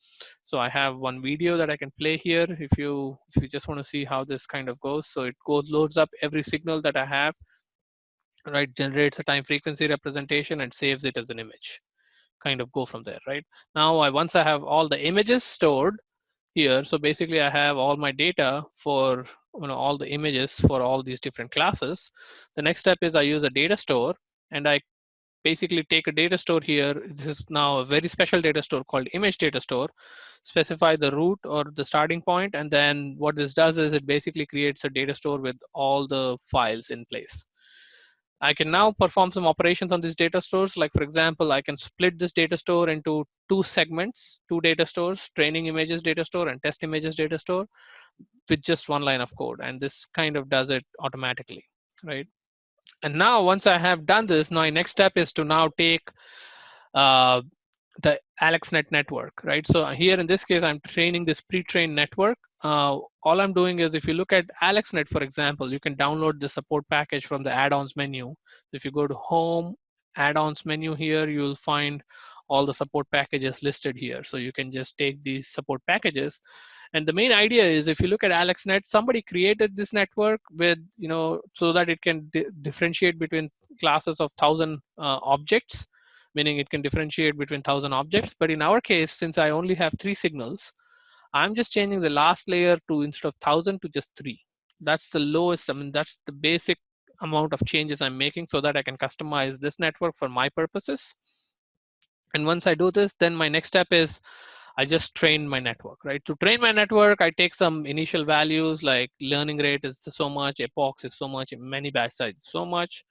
So I have one video that I can play here if you if you just want to see how this kind of goes. So it goes loads up every signal that I have, right? Generates a time frequency representation and saves it as an image. Kind of go from there, right? Now I once I have all the images stored, here. So basically I have all my data for you know, all the images for all these different classes. The next step is I use a data store and I basically take a data store here. This is now a very special data store called image data store, specify the root or the starting point, and then what this does is it basically creates a data store with all the files in place. I can now perform some operations on these data stores. Like for example, I can split this data store into two segments, two data stores, training images data store and test images data store with just one line of code. And this kind of does it automatically, right? And now once I have done this, my next step is to now take uh, the AlexNet network, right? So here in this case, I'm training this pre-trained network. Uh, all I'm doing is if you look at AlexNet, for example, you can download the support package from the add-ons menu. If you go to home, add-ons menu here, you'll find all the support packages listed here. So you can just take these support packages. And the main idea is if you look at AlexNet, somebody created this network with, you know, so that it can di differentiate between classes of thousand uh, objects meaning it can differentiate between 1000 objects. But in our case, since I only have three signals, I'm just changing the last layer to instead of 1000 to just three. That's the lowest, I mean, that's the basic amount of changes I'm making so that I can customize this network for my purposes. And once I do this, then my next step is I just train my network, right? To train my network, I take some initial values like learning rate is so much, epochs is so much, mini batch size so much,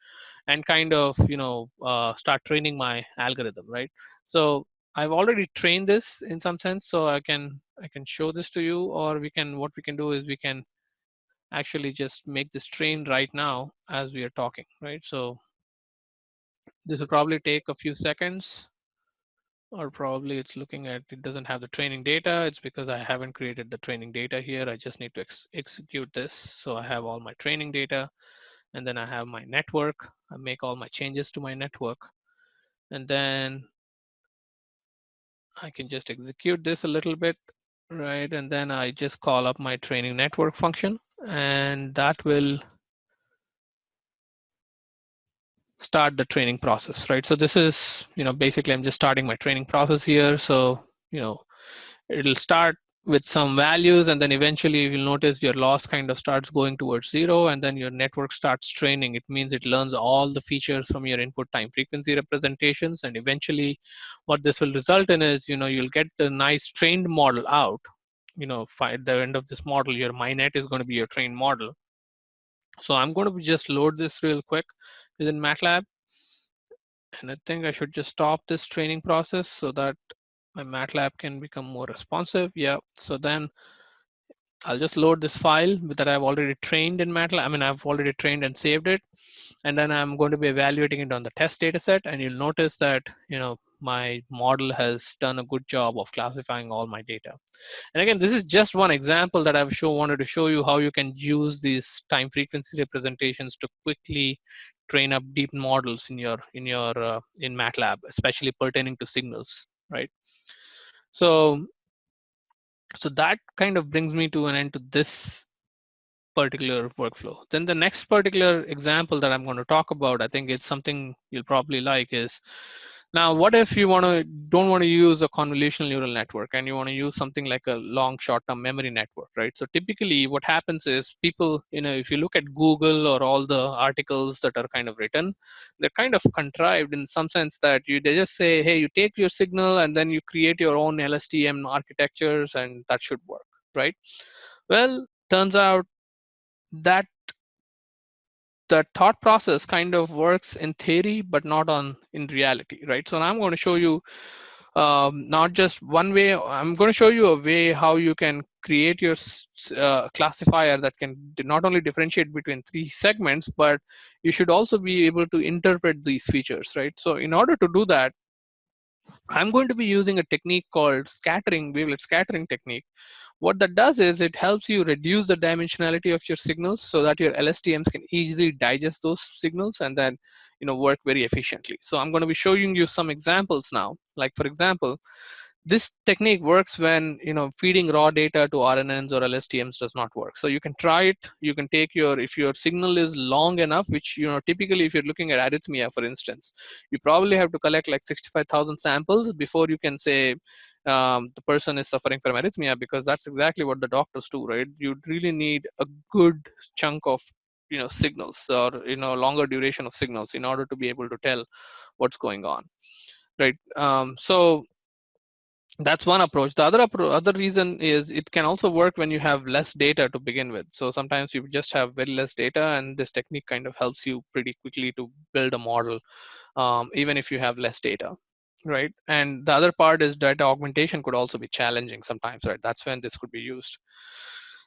and kind of, you know, uh, start training my algorithm, right? So I've already trained this in some sense, so I can I can show this to you, or we can what we can do is we can actually just make this train right now as we are talking, right? So this will probably take a few seconds or probably it's looking at it doesn't have the training data. It's because i haven't created the training data here. I just need to ex execute this. So i have all my training data and then i have my network. I make all my changes to my network. And then i can just execute this a little bit right and then i just call up my training network function and that will start the training process, right? So this is, you know, basically I'm just starting my training process here. So, you know, it'll start with some values and then eventually you'll notice your loss kind of starts going towards zero and then your network starts training. It means it learns all the features from your input time frequency representations and eventually what this will result in is, you know, you'll get the nice trained model out. You know, at the end of this model, your MyNet is going to be your trained model. So I'm going to just load this real quick within MATLAB. And I think I should just stop this training process so that my MATLAB can become more responsive. Yeah, so then I'll just load this file that I've already trained in MATLAB. I mean, I've already trained and saved it. and then I'm going to be evaluating it on the test data set. And you'll notice that, you know, my model has done a good job of classifying all my data. And again, this is just one example that I've show, wanted to show you how you can use these time frequency representations to quickly train up deep models in your in your uh, in MATLAB, especially pertaining to signals, right? So, so that kind of brings me to an end to this particular workflow. Then the next particular example that I'm going to talk about, I think it's something you'll probably like is now, what if you want to don't want to use a convolutional neural network and you want to use something like a long short-term memory network, right? So typically, what happens is people, you know, if you look at Google or all the articles that are kind of written, they're kind of contrived in some sense that you they just say, hey, you take your signal and then you create your own LSTM architectures and that should work, right? Well, turns out that the thought process kind of works in theory, but not on in reality, right? So I'm going to show you um, not just one way. I'm going to show you a way how you can create your uh, classifier that can not only differentiate between three segments, but you should also be able to interpret these features, right? So in order to do that, I'm going to be using a technique called scattering, wavelet scattering technique, what that does is it helps you reduce the dimensionality of your signals so that your LSTMs can easily digest those signals and then you know work very efficiently. So I'm going to be showing you some examples now. Like for example, this technique works when you know feeding raw data to RNNs or LSTMs does not work. So you can try it. You can take your if your signal is long enough, which you know typically if you're looking at arrhythmia, for instance, you probably have to collect like 65,000 samples before you can say um, the person is suffering from arrhythmia because that's exactly what the doctors do, right? You really need a good chunk of you know signals or you know longer duration of signals in order to be able to tell what's going on, right? Um, so that's one approach. The other other reason is it can also work when you have less data to begin with. So sometimes you just have very less data and this technique kind of helps you pretty quickly to build a model um, even if you have less data right? And the other part is data augmentation could also be challenging sometimes right? That's when this could be used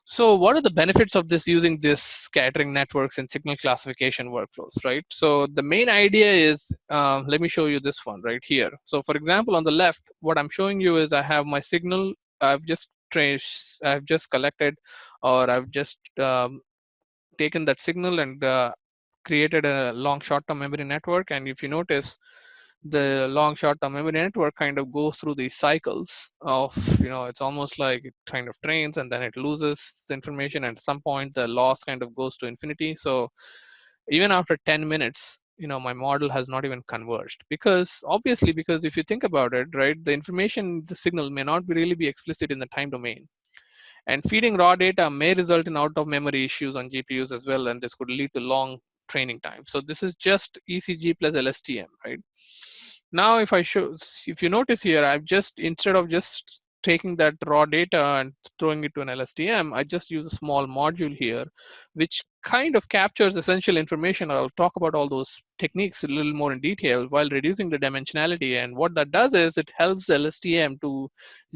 so what are the benefits of this using this scattering networks and signal classification workflows, right? So the main idea is, uh, let me show you this one right here. So for example, on the left, what I'm showing you is I have my signal, I've just traced, I've just collected, or I've just um, taken that signal and uh, created a long short-term memory network. And if you notice, the long short-term memory network kind of goes through these cycles of you know it's almost like it kind of trains and then it loses information and at some point the loss kind of goes to infinity. So even after 10 minutes you know my model has not even converged because obviously because if you think about it right the information the signal may not really be explicit in the time domain. And feeding raw data may result in out of memory issues on gpus as well and this could lead to long training time. So this is just ecg plus lstm right now, if I show, if you notice here, I've just, instead of just taking that raw data and throwing it to an LSTM, I just use a small module here, which kind of captures essential information. I'll talk about all those techniques a little more in detail while reducing the dimensionality. And what that does is it helps the LSTM to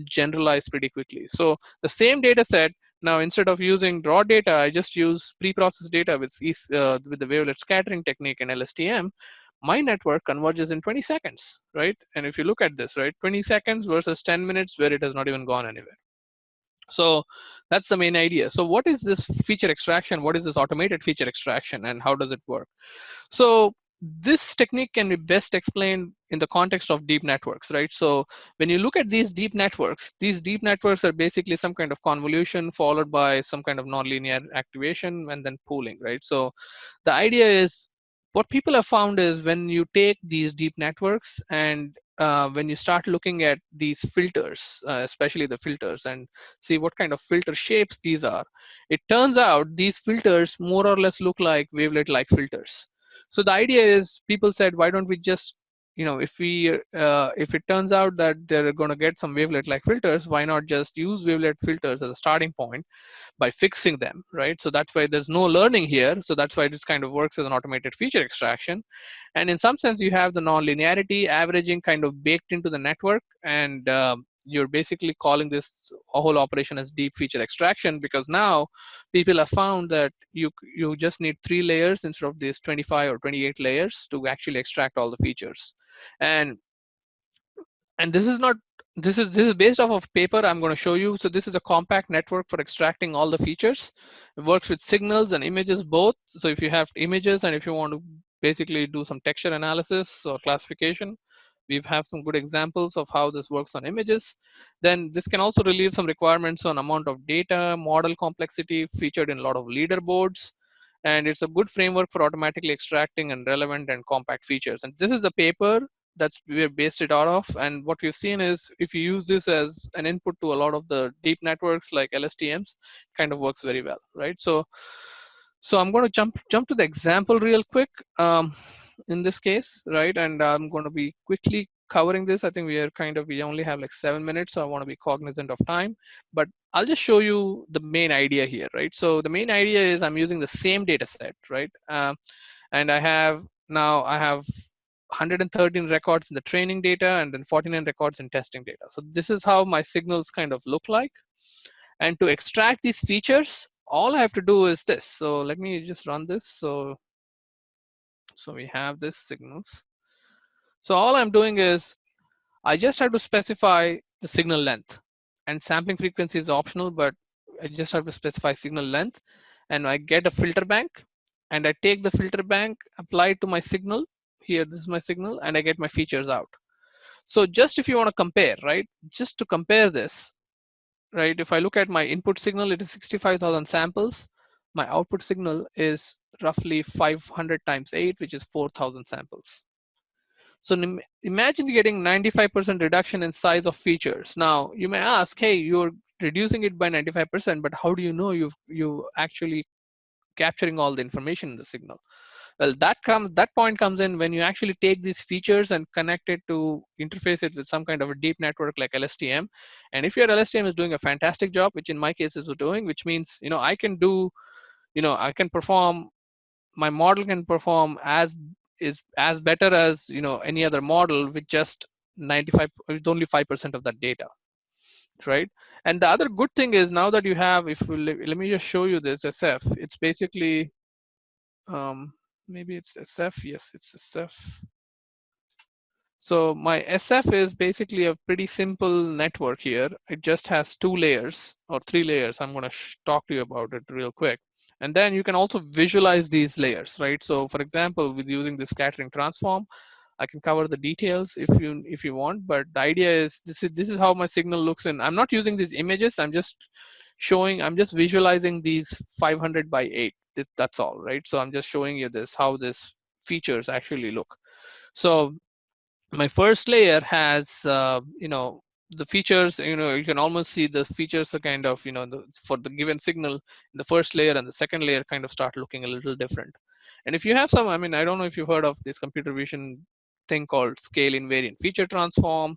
generalize pretty quickly. So the same data set, now instead of using raw data, I just use pre-processed data with, uh, with the wavelet scattering technique and LSTM my network converges in 20 seconds, right? And if you look at this, right, 20 seconds versus 10 minutes where it has not even gone anywhere. So that's the main idea. So what is this feature extraction? What is this automated feature extraction and how does it work? So this technique can be best explained in the context of deep networks, right? So when you look at these deep networks, these deep networks are basically some kind of convolution followed by some kind of nonlinear activation and then pooling, right? So the idea is what people have found is when you take these deep networks and uh, when you start looking at these filters, uh, especially the filters, and see what kind of filter shapes these are, it turns out these filters more or less look like wavelet-like filters. So the idea is people said, why don't we just, you know, if we, uh, if it turns out that they're going to get some wavelet-like filters, why not just use wavelet filters as a starting point by fixing them, right? So that's why there's no learning here. So that's why this kind of works as an automated feature extraction. And in some sense, you have the non-linearity averaging kind of baked into the network. And um, you're basically calling this whole operation as deep feature extraction because now people have found that you you just need three layers instead of these 25 or 28 layers to actually extract all the features. And and this is not this is this is based off of paper i'm going to show you. So this is a compact network for extracting all the features. It works with signals and images both. So if you have images and if you want to basically do some texture analysis or classification we have some good examples of how this works on images then this can also relieve some requirements on amount of data model complexity featured in a lot of leaderboards and it's a good framework for automatically extracting and relevant and compact features and this is a paper that's we're based it out of. And what we've seen is if you use this as an input to a lot of the deep networks like LSTMs, kind of works very well, right? So, so I'm going to jump jump to the example real quick um, in this case, right? And I'm going to be quickly covering this. I think we are kind of we only have like seven minutes, so I want to be cognizant of time. But I'll just show you the main idea here, right? So the main idea is I'm using the same data set, right? Um, and I have now I have 113 records in the training data and then 49 records in testing data. So this is how my signals kind of look like. And to extract these features, all I have to do is this. So let me just run this. So, so we have this signals. So all I'm doing is I just have to specify the signal length and sampling frequency is optional, but I just have to specify signal length and I get a filter bank and I take the filter bank, apply it to my signal here this is my signal and I get my features out. So just if you want to compare, right, just to compare this, right, if I look at my input signal, it is 65,000 samples. My output signal is roughly 500 times 8, which is 4,000 samples. So imagine getting 95% reduction in size of features. Now you may ask, hey, you're reducing it by 95%, but how do you know you've you actually capturing all the information in the signal? well that comes that point comes in when you actually take these features and connect it to interface it with some kind of a deep network like lstm and if your lstm is doing a fantastic job which in my case is doing which means you know i can do you know i can perform my model can perform as is as better as you know any other model with just 95 with only 5% of that data right and the other good thing is now that you have if we, let me just show you this sf it's basically um, maybe it's SF. Yes, it's SF. So my SF is basically a pretty simple network here. It just has two layers or three layers. I'm going to talk to you about it real quick. And then you can also visualize these layers, right? So for example, with using the scattering transform, I can cover the details if you if you want. But the idea is this is this is how my signal looks. And I'm not using these images. I'm just showing. I'm just visualizing these 500 by 8 that's all right so i'm just showing you this how this features actually look so my first layer has uh, you know the features you know you can almost see the features are kind of you know the, for the given signal the first layer and the second layer kind of start looking a little different and if you have some i mean i don't know if you've heard of this computer vision thing called scale invariant feature transform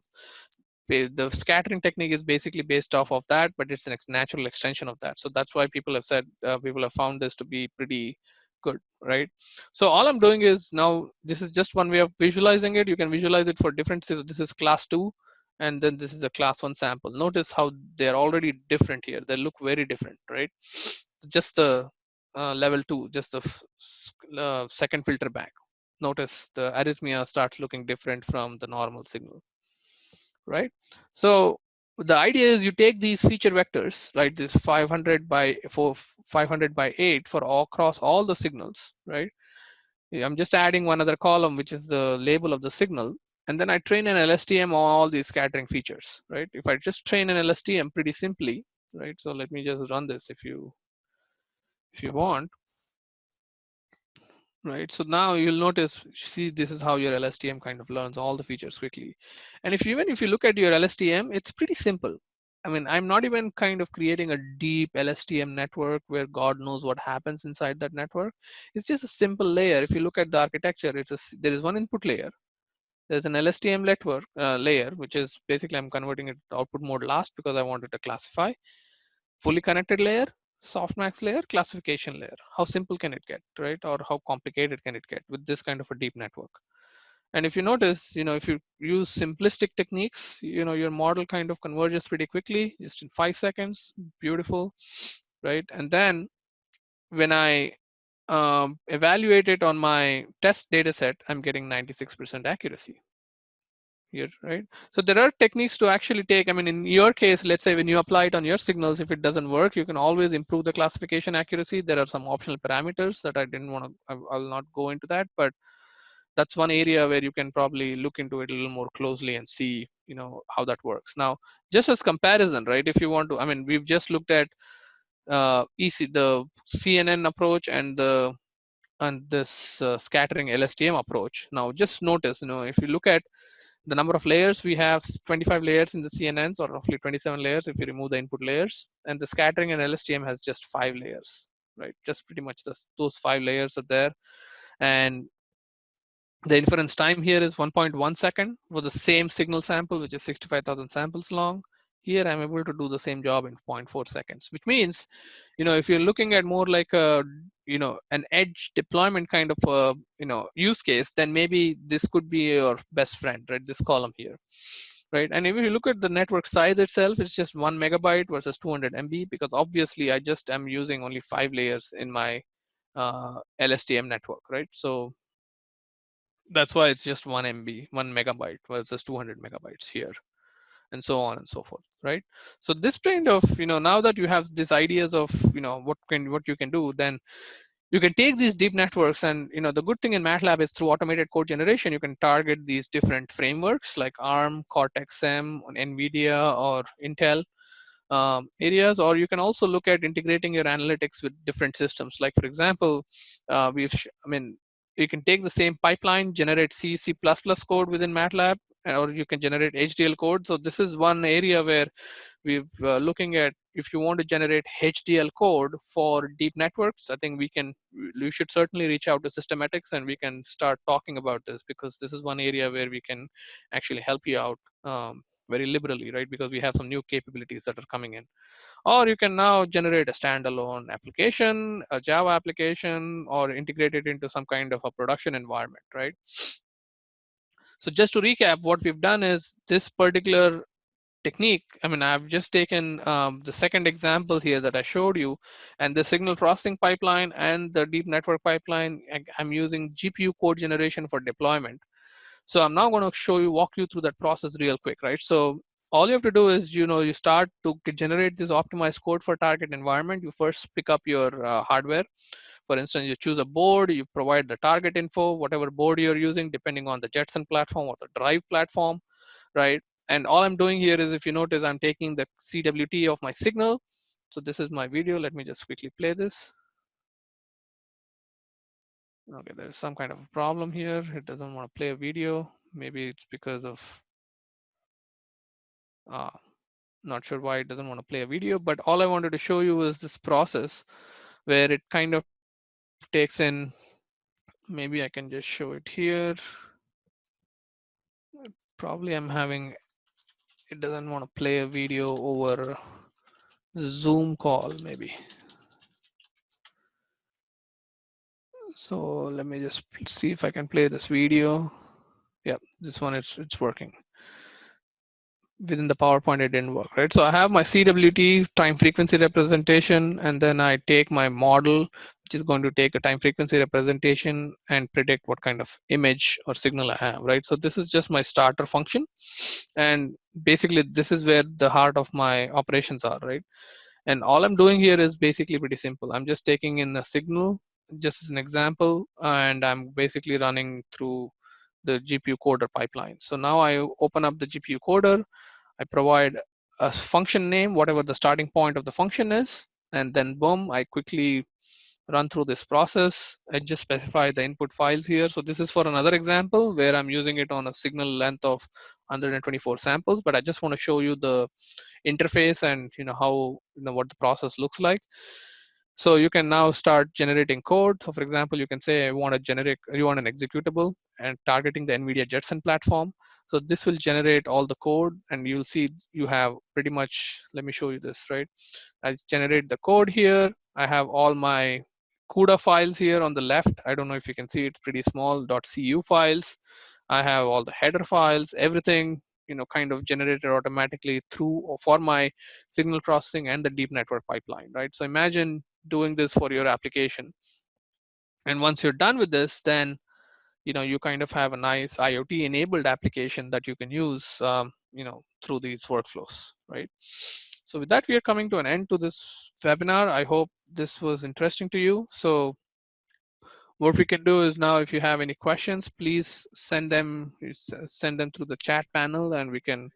the scattering technique is basically based off of that, but it's a natural extension of that. So that's why people have said, uh, people have found this to be pretty good, right? So all I'm doing is now, this is just one way of visualizing it. You can visualize it for different, this is class two, and then this is a class one sample. Notice how they're already different here. They look very different, right? Just the uh, level two, just the uh, second filter bank. Notice the arrhythmia starts looking different from the normal signal right? So the idea is you take these feature vectors, right? This 500 by for 500 by 8 for all across all the signals, right? I'm just adding one other column, which is the label of the signal. And then I train an LSTM on all these scattering features, right? If I just train an LSTM pretty simply, right? So let me just run this if you if you want right? So now you'll notice, see, this is how your LSTM kind of learns all the features quickly. And if you, even if you look at your LSTM, it's pretty simple. I mean, I'm not even kind of creating a deep LSTM network where God knows what happens inside that network. It's just a simple layer. If you look at the architecture, it's a, there is one input layer. There's an LSTM network uh, layer, which is basically I'm converting it to output mode last because I wanted to classify. Fully connected layer, softmax layer, classification layer. How simple can it get, right? Or how complicated can it get with this kind of a deep network? And if you notice, you know, if you use simplistic techniques, you know, your model kind of converges pretty quickly, just in five seconds, beautiful, right? And then when I um, evaluate it on my test data set, I'm getting 96% accuracy here, right? So there are techniques to actually take, I mean, in your case, let's say when you apply it on your signals, if it doesn't work, you can always improve the classification accuracy. There are some optional parameters that I didn't want to, I'll not go into that, but that's one area where you can probably look into it a little more closely and see you know how that works now just as comparison right if you want to i mean we've just looked at uh, EC, the CNN approach and the and this uh, scattering LSTM approach. Now, just notice, you know, if you look at the number of layers, we have 25 layers in the CNNs, or roughly 27 layers if you remove the input layers, and the scattering and LSTM has just five layers, right? Just pretty much this, those five layers are there, and the inference time here is 1.1 second for the same signal sample, which is 65,000 samples long. Here I'm able to do the same job in 0.4 seconds, which means, you know, if you're looking at more like a, you know, an edge deployment kind of a, you know, use case, then maybe this could be your best friend, right? This column here, right? And if you look at the network size itself, it's just one megabyte versus 200 MB because obviously I just am using only five layers in my uh, LSTM network, right? So that's why it's just one MB, one megabyte versus 200 megabytes here and so on and so forth right? So this kind of you know now that you have these ideas of you know what can what you can do then you can take these deep networks and you know the good thing in matlab is through automated code generation you can target these different frameworks like arm cortex m nvidia or intel um, areas or you can also look at integrating your analytics with different systems. Like for example uh, we've i mean you can take the same pipeline, generate C, C++ code within MATLAB, or you can generate HDL code. So this is one area where we're uh, looking at if you want to generate HDL code for deep networks, I think we can, we should certainly reach out to Systematics and we can start talking about this because this is one area where we can actually help you out um, very liberally, right? Because we have some new capabilities that are coming in or you can now generate a standalone application, a Java application, or integrate it into some kind of a production environment, right? So just to recap, what we've done is this particular technique, I mean, I've just taken um, the second example here that I showed you, and the signal processing pipeline and the deep network pipeline, I'm using GPU code generation for deployment. So I'm now going to show you, walk you through that process real quick, right? So all you have to do is you know you start to generate this optimized code for target environment you first pick up your uh, hardware for instance you choose a board you provide the target info whatever board you're using depending on the jetson platform or the drive platform right? And all i'm doing here is if you notice i'm taking the cwt of my signal. So this is my video. Let me just quickly play this. Okay there's some kind of a problem here. It doesn't want to play a video. Maybe it's because of uh, not sure why it doesn't want to play a video, but all I wanted to show you is this process where it kind of takes in, maybe I can just show it here. Probably I'm having, it doesn't want to play a video over the Zoom call maybe. So let me just see if I can play this video. Yeah, this one it's it's working within the PowerPoint, it didn't work, right? So I have my CWT time frequency representation, and then I take my model, which is going to take a time frequency representation and predict what kind of image or signal I have, right? So this is just my starter function. And basically, this is where the heart of my operations are, right? And all I'm doing here is basically pretty simple. I'm just taking in a signal, just as an example, and I'm basically running through the GPU coder pipeline. So now I open up the GPU coder, I provide a function name, whatever the starting point of the function is, and then boom, I quickly run through this process. I just specify the input files here. So this is for another example where I'm using it on a signal length of 124 samples, but I just want to show you the interface and you know how you know what the process looks like. So you can now start generating code. So for example, you can say I want to generate, you want an executable and targeting the NVIDIA Jetson platform. So this will generate all the code and you'll see you have pretty much, let me show you this, right? I generate the code here. I have all my CUDA files here on the left. I don't know if you can see it, pretty small .cu files. I have all the header files, everything, you know, kind of generated automatically through or for my signal processing and the deep network pipeline, right? So imagine doing this for your application. And once you're done with this, then you know you kind of have a nice IoT enabled application that you can use um, you know through these workflows, right? So with that, we are coming to an end to this webinar. I hope this was interesting to you. So what we can do is now, if you have any questions, please send them send them through the chat panel, and we can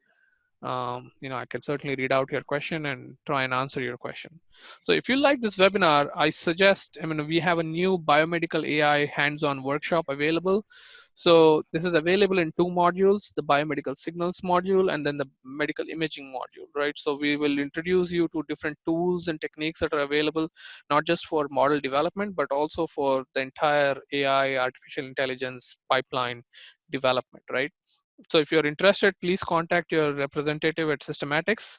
um, you know, I can certainly read out your question and try and answer your question. So if you like this webinar, I suggest, I mean, we have a new biomedical AI hands-on workshop available. So this is available in two modules, the biomedical signals module and then the medical imaging module, right? So we will introduce you to different tools and techniques that are available, not just for model development, but also for the entire AI, artificial intelligence pipeline development, right? So if you're interested, please contact your representative at Systematics.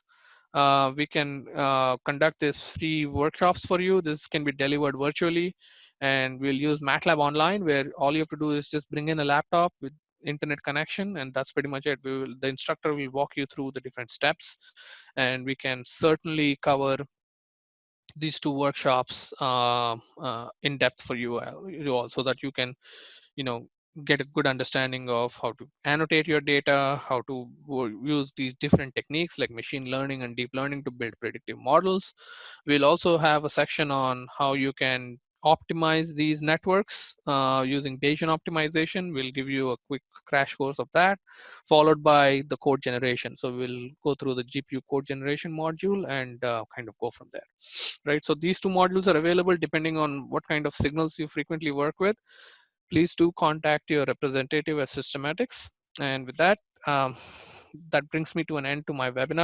Uh, we can uh, conduct these free workshops for you. This can be delivered virtually and we'll use MATLAB online where all you have to do is just bring in a laptop with internet connection and that's pretty much it. We will, the instructor will walk you through the different steps and we can certainly cover these two workshops uh, uh in depth for you, uh, you all so that you can you know get a good understanding of how to annotate your data, how to use these different techniques like machine learning and deep learning to build predictive models. We'll also have a section on how you can optimize these networks uh, using Bayesian optimization. We'll give you a quick crash course of that, followed by the code generation. So we'll go through the GPU code generation module and uh, kind of go from there, right? So these two modules are available depending on what kind of signals you frequently work with please do contact your representative at Systematics. And with that, um, that brings me to an end to my webinar.